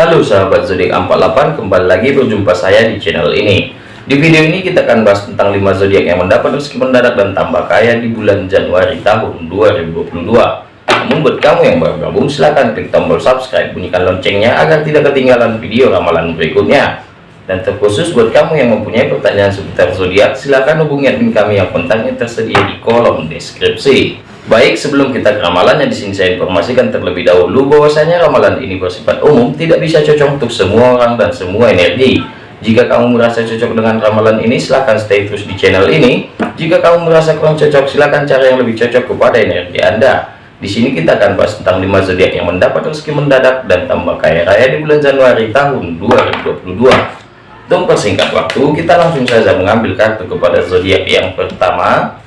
Halo sahabat zodiak 48 kembali lagi berjumpa saya di channel ini. Di video ini kita akan bahas tentang 5 zodiak yang mendapat rezeki mendadak dan tambah kaya di bulan Januari tahun 2022 namun buat kamu yang baru gabung silahkan klik tombol subscribe bunyikan loncengnya agar tidak ketinggalan video ramalan berikutnya dan terkhusus buat kamu yang mempunyai pertanyaan seputar zodiak silahkan hubungi admin kami yang kontaknya tersedia di kolom deskripsi Baik, sebelum kita ke ramalannya di sini saya informasikan terlebih dahulu bahwasanya ramalan ini bersifat umum, tidak bisa cocok untuk semua orang dan semua energi. Jika kamu merasa cocok dengan ramalan ini, silahkan stay terus di channel ini. Jika kamu merasa kurang cocok, silahkan cari yang lebih cocok kepada energi Anda. Di sini kita akan bahas tentang 5 zodiak yang mendapat rezeki mendadak dan tambah kaya raya di bulan Januari tahun 2022. Untuk persingkat waktu, kita langsung saja mengambil kartu kepada zodiak yang pertama,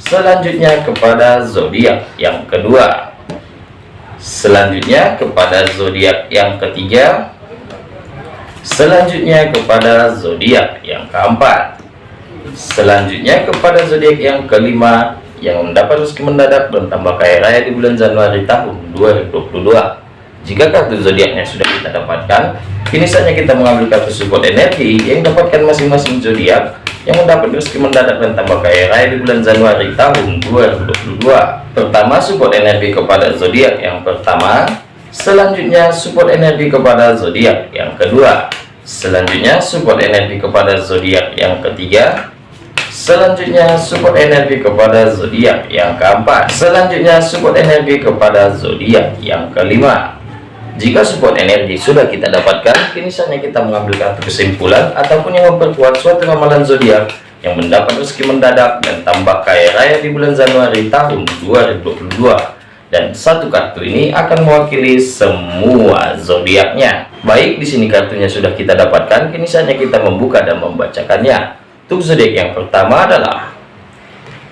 selanjutnya kepada zodiak yang kedua. Selanjutnya kepada zodiak yang ketiga. Selanjutnya kepada zodiak yang keempat. Selanjutnya kepada zodiak yang kelima yang mendapat rezeki mendadak dan tambah kaya raya di bulan Januari tahun 2022 jika kartu zodiaknya sudah kita dapatkan kini saatnya kita mengambil kartu support energi yang dapatkan masing-masing zodiak yang mendapat rezeki mendadak dan tambah kaya raya di bulan Januari tahun 2022 pertama support energi kepada zodiak. Yang pertama selanjutnya support energi kepada zodiak. Yang kedua selanjutnya support energi kepada zodiak. Yang ketiga selanjutnya support energi kepada zodiak. Yang keempat selanjutnya support energi kepada zodiak. Yang kelima jika support energi sudah kita dapatkan, kini saatnya kita mengambil kartu kesimpulan ataupun yang memperkuat suatu ramalan zodiak yang mendapat rezeki mendadak dan tambah kaya raya di bulan Januari tahun 2022. Dan satu kartu ini akan mewakili semua zodiaknya. Baik, di sini kartunya sudah kita dapatkan, kini saatnya kita membuka dan membacakannya. Untuk zodiak yang pertama adalah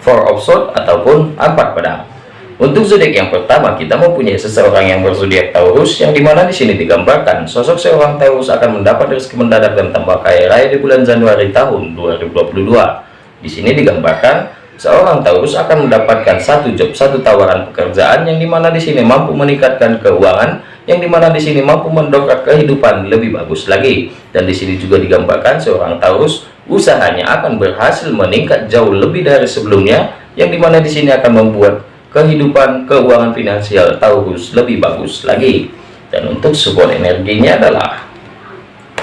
Four of Swords ataupun empat pedang. Untuk zodiak yang pertama, kita mempunyai seseorang yang berzodiak Taurus, yang di mana di sini digambarkan sosok seorang Taurus akan mendapat rezeki mendadak dan tambah kaya raya di bulan Januari tahun 2022. Di sini digambarkan seorang Taurus akan mendapatkan satu job, satu tawaran pekerjaan yang di mana di sini mampu meningkatkan keuangan, yang di mana di sini mampu mendongkrak kehidupan lebih bagus lagi. Dan di sini juga digambarkan seorang Taurus usahanya akan berhasil meningkat jauh lebih dari sebelumnya, yang di mana di sini akan membuat kehidupan keuangan finansial Taurus lebih bagus lagi. Dan untuk support energinya adalah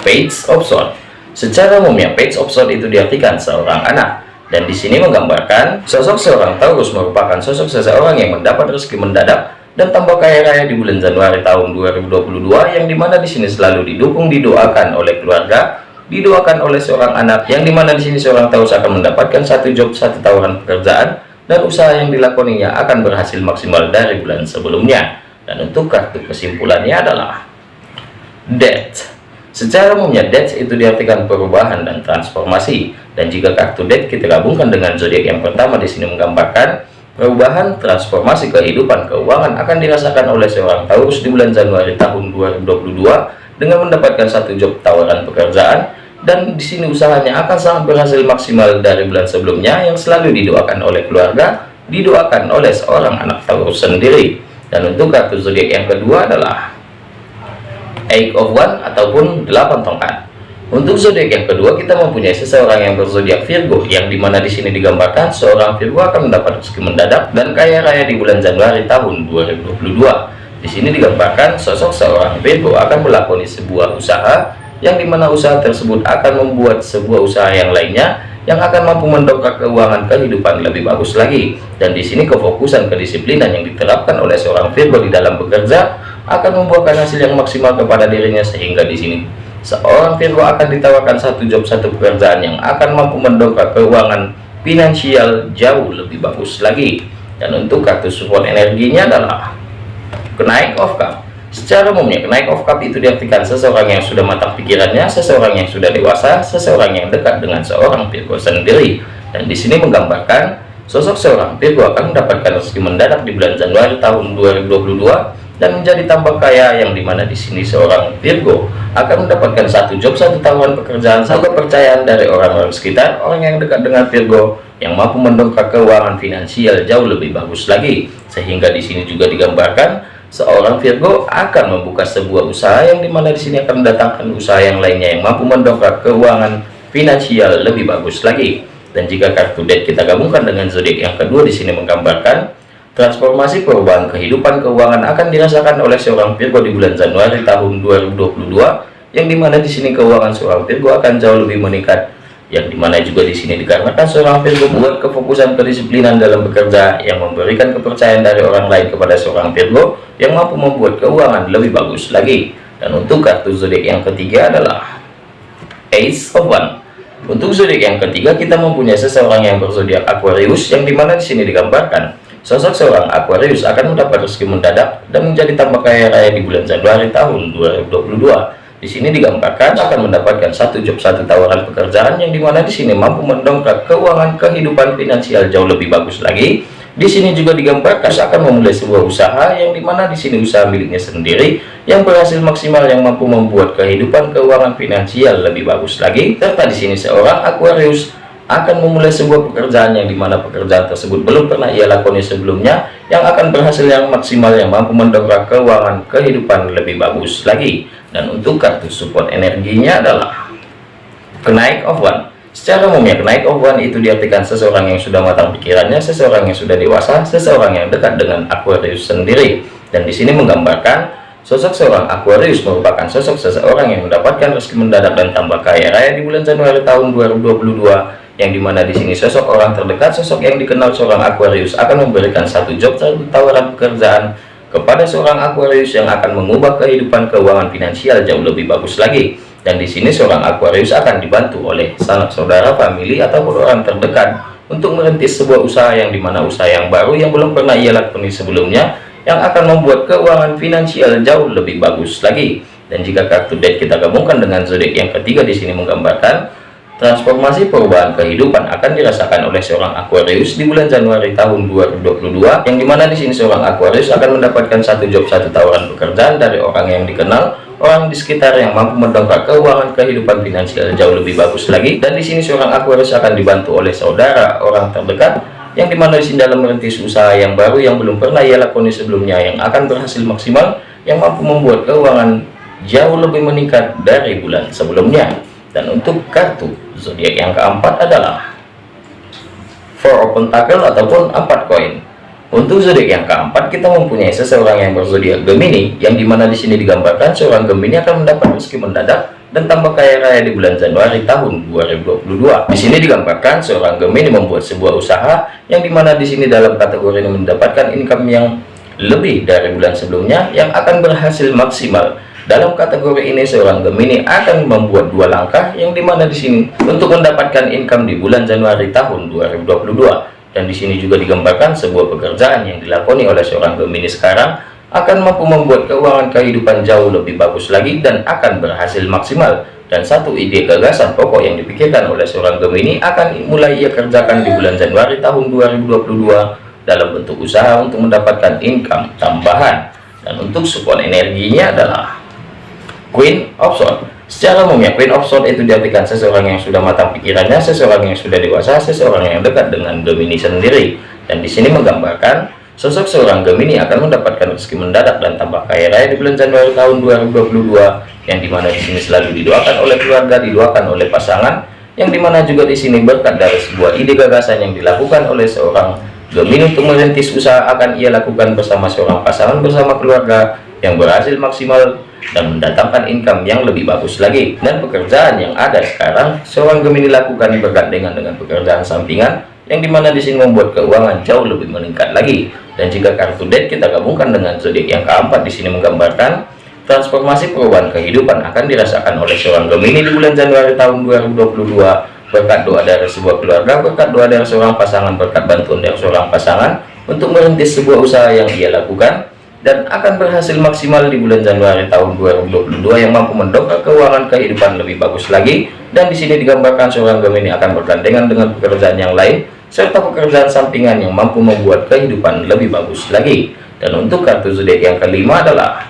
page of sword secara umumnya page of sword itu diartikan seorang anak. Dan di sini menggambarkan sosok seorang Taurus merupakan sosok seseorang yang mendapat rezeki mendadak dan tambah kaya raya di bulan Januari tahun 2022 yang di mana di sini selalu didukung didoakan oleh keluarga didoakan oleh seorang anak yang di mana di sini seorang Taurus akan mendapatkan satu job satu tawaran pekerjaan dan usaha yang dilakoninya akan berhasil maksimal dari bulan sebelumnya. Dan untuk kartu kesimpulannya adalah death secara umumnya death itu diartikan perubahan dan transformasi. Dan jika kartu death kita gabungkan dengan zodiak yang pertama di sini menggambarkan perubahan transformasi kehidupan keuangan akan dirasakan oleh seorang Taurus di bulan Januari tahun 2022 dengan mendapatkan satu job tawaran pekerjaan dan di sini usahanya akan sangat berhasil maksimal dari bulan sebelumnya yang selalu didoakan oleh keluarga didoakan oleh seorang anak Taurus sendiri. Dan untuk kartu zodiak yang kedua adalah Eight of One ataupun delapan tongkat. Untuk zodiak yang kedua kita mempunyai seseorang yang berzodiak Virgo yang di mana di sini digambarkan seorang Virgo akan mendapat rezeki mendadak dan kaya raya di bulan Januari tahun 2022 di sini digambarkan sosok seorang Virgo akan melakoni sebuah usaha yang di mana usaha tersebut akan membuat sebuah usaha yang lainnya yang akan mampu mendongkrak keuangan kehidupan lebih bagus lagi. Dan di sini kefokusan kedisiplinan yang diterapkan oleh seorang Virgo di dalam bekerja akan membuahkan hasil yang maksimal kepada dirinya sehingga di sini seorang Virgo akan ditawarkan satu job satu pekerjaan yang akan mampu mendongkrak keuangan finansial jauh lebih bagus lagi. Dan untuk kartu support energinya adalah kenaik of cup Secara umumnya, kenaik of cup itu diartikan seseorang yang sudah matang pikirannya, seseorang yang sudah dewasa, seseorang yang dekat dengan seorang Virgo sendiri. Dan di sini menggambarkan sosok seorang Virgo akan mendapatkan rezeki mendadak di bulan Januari tahun 2022 dan menjadi tambah kaya yang di mana di sini seorang Virgo akan mendapatkan satu job, satu tawaran pekerjaan, satu kepercayaan dari orang-orang sekitar, orang yang dekat dengan Virgo yang mampu mendongkrak keuangan finansial jauh lebih bagus lagi. Sehingga di sini juga digambarkan seorang Virgo akan membuka sebuah usaha yang di mana di sini akan mendatangkan usaha yang lainnya yang mampu mendongkrak keuangan finansial lebih bagus lagi. Dan jika kartu deck kita gabungkan dengan zodiak yang kedua di sini menggambarkan transformasi perubahan kehidupan keuangan akan dirasakan oleh seorang Virgo di bulan Januari tahun 2022 yang di mana di sini keuangan seorang Virgo akan jauh lebih meningkat yang di mana juga di sini dikarenakan seorang Virgo buat kefokusan kedisiplinan dalam bekerja yang memberikan kepercayaan dari orang lain kepada seorang Virgo yang mampu membuat keuangan lebih bagus lagi. Dan untuk kartu zodiak yang ketiga adalah Ace of One. Untuk zodiak yang ketiga kita mempunyai seseorang yang berzodiak Aquarius yang di mana di sini digambarkan sosok seorang Aquarius akan mendapat rezeki mendadak dan menjadi tambah kaya raya di bulan Januari tahun 2022 di sini digambarkan akan mendapatkan satu job satu tawaran pekerjaan yang di mana di sini mampu mendongkrak keuangan kehidupan finansial jauh lebih bagus lagi. Di sini juga digambarkan akan memulai sebuah usaha yang di mana di sini usaha miliknya sendiri yang berhasil maksimal yang mampu membuat kehidupan keuangan finansial lebih bagus lagi. Serta di sini seorang Aquarius akan memulai sebuah pekerjaan yang di mana pekerjaan tersebut belum pernah ia lakoni sebelumnya yang akan berhasil yang maksimal yang mampu mendongkrak keuangan kehidupan lebih bagus lagi dan untuk kartu support energinya adalah kenaik of one. Secara umumnya kenaik of one itu diartikan seseorang yang sudah matang pikirannya seseorang yang sudah dewasa seseorang yang dekat dengan Aquarius sendiri. Dan di sini menggambarkan sosok seorang Aquarius merupakan sosok seseorang yang mendapatkan rezeki mendadak dan tambah kaya raya di bulan Januari tahun 2022 yang di mana di sini sosok orang terdekat sosok yang dikenal seorang Aquarius akan memberikan satu job satu tawaran pekerjaan kepada seorang Aquarius yang akan mengubah kehidupan keuangan finansial jauh lebih bagus lagi. Dan di sini seorang Aquarius akan dibantu oleh sanak saudara, family, ataupun orang terdekat untuk merintis sebuah usaha yang di mana usaha yang baru yang belum pernah ia lakoni sebelumnya yang akan membuat keuangan finansial jauh lebih bagus lagi. Dan jika kartu deck kita gabungkan dengan zodiak yang ketiga di sini menggambarkan Transformasi perubahan kehidupan akan dirasakan oleh seorang Aquarius di bulan Januari tahun 2022, yang di mana di sini seorang Aquarius akan mendapatkan satu job satu tawaran pekerjaan dari orang yang dikenal, orang di sekitar yang mampu mendongkrak keuangan kehidupan finansial jauh lebih bagus lagi. Dan di sini seorang Aquarius akan dibantu oleh saudara, orang terdekat, yang di mana di sini dalam merintis usaha yang baru yang belum pernah ia lakoni sebelumnya, yang akan berhasil maksimal, yang mampu membuat keuangan jauh lebih meningkat dari bulan sebelumnya. Dan untuk kartu zodiak yang keempat adalah four pentacle ataupun empat koin. Untuk zodiak yang keempat kita mempunyai seseorang yang berzodiak Gemini yang di mana di sini digambarkan seorang Gemini akan mendapat rezeki mendadak dan tambah kaya raya di bulan Januari tahun 2022 di sini digambarkan seorang Gemini membuat sebuah usaha yang di mana di sini dalam kategori ini mendapatkan income yang lebih dari bulan sebelumnya yang akan berhasil maksimal dalam kategori ini seorang Gemini akan membuat dua langkah yang di mana di sini untuk mendapatkan income di bulan Januari tahun 2022 dan di sini juga digambarkan sebuah pekerjaan yang dilakoni oleh seorang Gemini sekarang akan mampu membuat keuangan kehidupan jauh lebih bagus lagi dan akan berhasil maksimal. Dan satu ide gagasan pokok yang dipikirkan oleh seorang Gemini akan mulai ia kerjakan di bulan Januari tahun 2022 dalam bentuk usaha untuk mendapatkan income tambahan. Dan untuk support energinya adalah Queen of Swords. Secara umumnya Queen of Swords itu diartikan seseorang yang sudah matang pikirannya seseorang yang sudah dewasa seseorang yang dekat dengan Gemini sendiri. Dan di sini menggambarkan sosok seorang Gemini akan mendapatkan rezeki mendadak dan tambah kaya raya di bulan Januari tahun 2022 yang di mana di sini selalu didoakan oleh keluarga didoakan oleh pasangan yang di mana juga di sini berkat dari sebuah ide gagasan yang dilakukan oleh seorang Gemini untuk merintis usaha akan ia lakukan bersama seorang pasangan bersama keluarga yang berhasil maksimal dan mendatangkan income yang lebih bagus lagi. Dan pekerjaan yang ada sekarang seorang Gemini lakukan bergandengan dengan pekerjaan sampingan yang di mana di sini membuat keuangan jauh lebih meningkat lagi. Dan jika kartu deck kita gabungkan dengan zodiak yang keempat di sini menggambarkan transformasi perubahan kehidupan akan dirasakan oleh seorang Gemini di bulan Januari tahun 2022 berkat doa dari sebuah keluarga berkat doa dari seorang pasangan berkat bantuan dari seorang pasangan untuk merintis sebuah usaha yang ia lakukan dan akan berhasil maksimal di bulan Januari tahun 2022 yang mampu mendongkrak keuangan kehidupan lebih bagus lagi. Dan di sini digambarkan seorang Gemini akan bergandengan dengan pekerjaan yang lain serta pekerjaan sampingan yang mampu membuat kehidupan lebih bagus lagi. Dan untuk kartu zodiak yang kelima adalah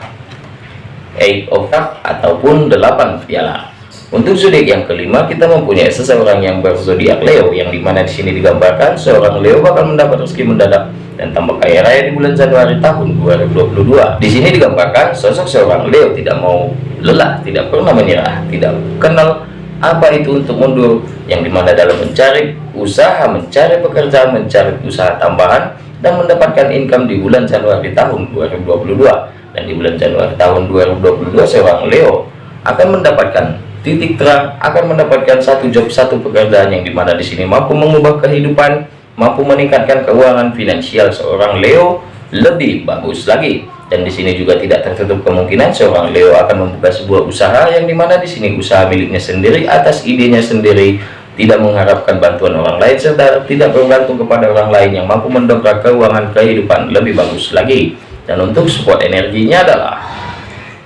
Eight of Cups ataupun delapan piala untuk zodiak yang kelima kita mempunyai seseorang yang berzodiak Leo yang di mana di sini digambarkan seorang Leo bakal mendapat rezeki mendadak dan tambah kaya raya di bulan Januari tahun 2022. Di sini digambarkan sosok seorang Leo tidak mau lelah, tidak pernah menyerah, tidak kenal apa itu untuk mundur, yang di mana dalam mencari usaha, mencari pekerjaan, mencari usaha tambahan, dan mendapatkan income di bulan Januari tahun 2022. Dan di bulan Januari tahun 2022 seorang Leo akan mendapatkan titik terang, akan mendapatkan satu job, satu pekerjaan yang di mana di sini mampu mengubah kehidupan mampu meningkatkan keuangan finansial seorang Leo lebih bagus lagi. Dan di sini juga tidak tertutup kemungkinan seorang Leo akan membuka sebuah usaha yang di mana di sini usaha miliknya sendiri atas idenya sendiri tidak mengharapkan bantuan orang lain serta tidak bergantung kepada orang lain yang mampu mendongkrak keuangan kehidupan lebih bagus lagi. Dan untuk support energinya adalah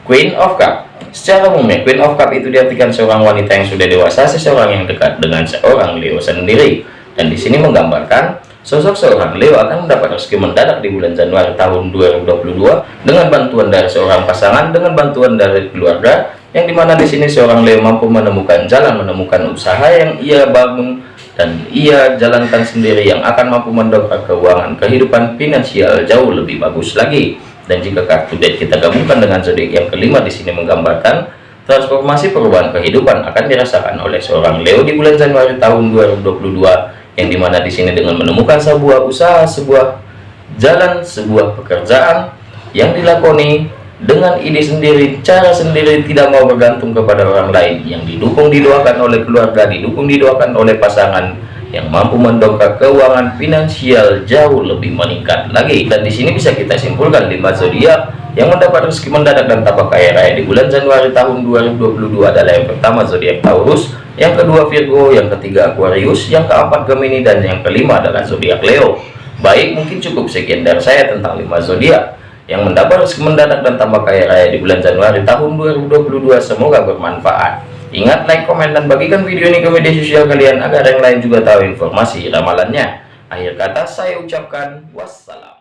Queen of Cup secara umumnya Queen of Cup itu diartikan seorang wanita yang sudah dewasa seseorang yang dekat dengan seorang Leo sendiri dan di sini menggambarkan sosok seorang Leo akan mendapat rezeki mendadak di bulan Januari tahun 2022 dengan bantuan dari seorang pasangan, dengan bantuan dari keluarga, yang di mana di sini seorang Leo mampu menemukan jalan, menemukan usaha yang ia bangun dan ia jalankan sendiri yang akan mampu mendongkrak keuangan kehidupan finansial jauh lebih bagus lagi. Dan jika kartu date kita gabungkan dengan zodiak yang kelima di sini menggambarkan transformasi perubahan kehidupan akan dirasakan oleh seorang Leo di bulan Januari tahun 2022 yang di mana di sini dengan menemukan sebuah usaha sebuah jalan sebuah pekerjaan yang dilakoni dengan ide sendiri cara sendiri tidak mau bergantung kepada orang lain yang didukung didoakan oleh keluarga didukung didoakan oleh pasangan yang mampu mendongkrak keuangan finansial jauh lebih meningkat lagi dan di sini bisa kita simpulkan lima zodiak yang mendapat rezeki mendadak dan tambah kaya raya di bulan Januari tahun 2022 adalah yang pertama zodiak Taurus yang kedua Virgo, yang ketiga Aquarius, yang keempat Gemini, dan yang kelima adalah zodiak Leo. Baik, mungkin cukup sekian dari saya tentang 5 zodiak yang mendapat rezeki mendadak dan tambah kaya raya di bulan Januari tahun 2022. Semoga bermanfaat. Ingat like, komen, dan bagikan video ini ke media sosial kalian agar yang lain juga tahu informasi ramalannya. Akhir kata saya ucapkan wassalam.